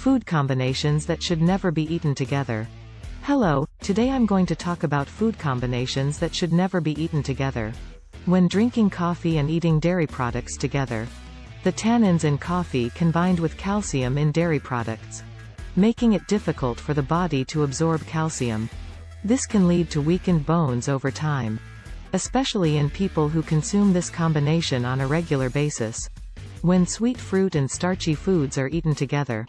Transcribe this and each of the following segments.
Food combinations that should never be eaten together. Hello, today I'm going to talk about food combinations that should never be eaten together. When drinking coffee and eating dairy products together. The tannins in coffee combined with calcium in dairy products. Making it difficult for the body to absorb calcium. This can lead to weakened bones over time. Especially in people who consume this combination on a regular basis. When sweet fruit and starchy foods are eaten together.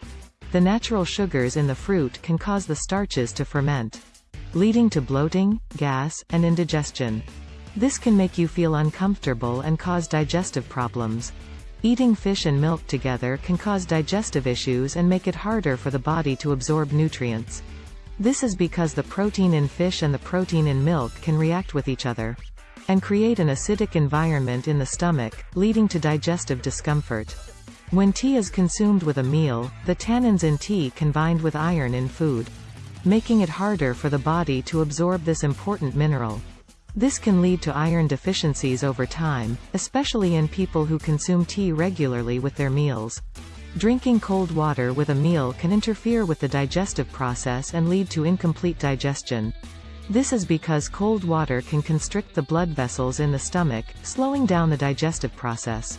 The natural sugars in the fruit can cause the starches to ferment. Leading to bloating, gas, and indigestion. This can make you feel uncomfortable and cause digestive problems. Eating fish and milk together can cause digestive issues and make it harder for the body to absorb nutrients. This is because the protein in fish and the protein in milk can react with each other and create an acidic environment in the stomach, leading to digestive discomfort. When tea is consumed with a meal, the tannins in tea combined with iron in food, making it harder for the body to absorb this important mineral. This can lead to iron deficiencies over time, especially in people who consume tea regularly with their meals. Drinking cold water with a meal can interfere with the digestive process and lead to incomplete digestion. This is because cold water can constrict the blood vessels in the stomach, slowing down the digestive process.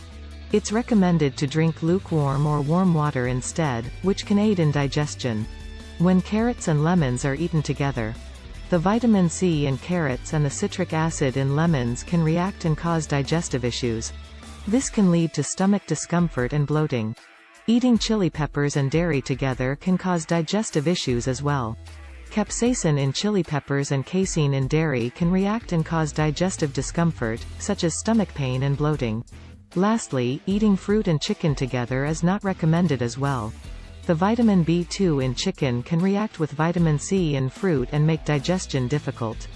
It's recommended to drink lukewarm or warm water instead, which can aid in digestion. When carrots and lemons are eaten together, the vitamin C in carrots and the citric acid in lemons can react and cause digestive issues. This can lead to stomach discomfort and bloating. Eating chili peppers and dairy together can cause digestive issues as well. Capsaicin in chili peppers and casein in dairy can react and cause digestive discomfort, such as stomach pain and bloating. Lastly, eating fruit and chicken together is not recommended as well. The vitamin B2 in chicken can react with vitamin C in fruit and make digestion difficult.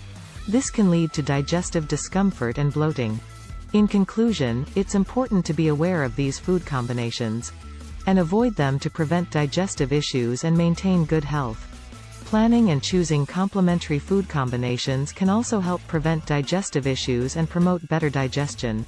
This can lead to digestive discomfort and bloating. In conclusion, it's important to be aware of these food combinations and avoid them to prevent digestive issues and maintain good health. Planning and choosing complementary food combinations can also help prevent digestive issues and promote better digestion.